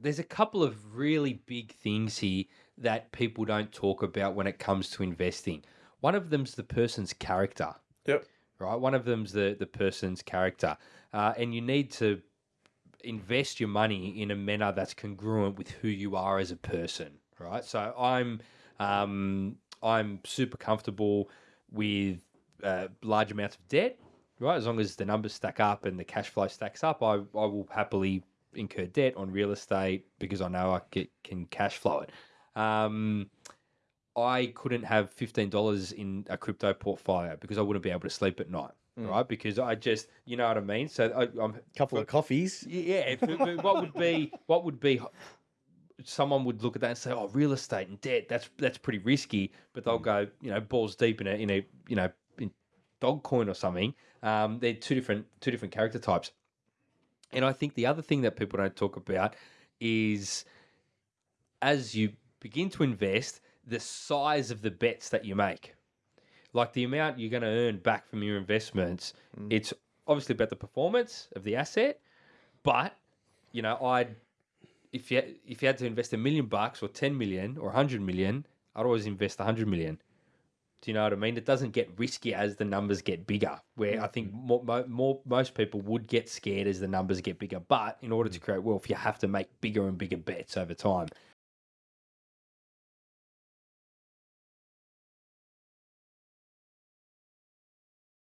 there's a couple of really big things here that people don't talk about when it comes to investing. One of them's the person's character, Yep. right? One of them's the the person's character, uh, and you need to invest your money in a manner that's congruent with who you are as a person, right? So I'm um, I'm super comfortable with uh, large amounts of debt, right? As long as the numbers stack up and the cash flow stacks up, I, I will happily incur debt on real estate because I know I get, can cash flow it. Um, I couldn't have fifteen dollars in a crypto portfolio because I wouldn't be able to sleep at night, right? Because I just, you know what I mean. So I, I'm a couple of coffees. yeah, what would be what would be someone would look at that and say, "Oh, real estate and debt, that's that's pretty risky." But they'll go, you know, balls deep in a in a you know in Dogecoin or something. Um, they're two different two different character types. And I think the other thing that people don't talk about is as you begin to invest, the size of the bets that you make. Like the amount you're going to earn back from your investments, mm. it's obviously about the performance of the asset, but you know, I'd if you if you had to invest a million bucks or 10 million or 100 million, I'd always invest 100 million. Do you know what I mean? It doesn't get risky as the numbers get bigger. Where I think mm-hmm. more, more most people would get scared as the numbers get bigger. But in order to mm. create wealth, you have to make bigger and bigger bets over time.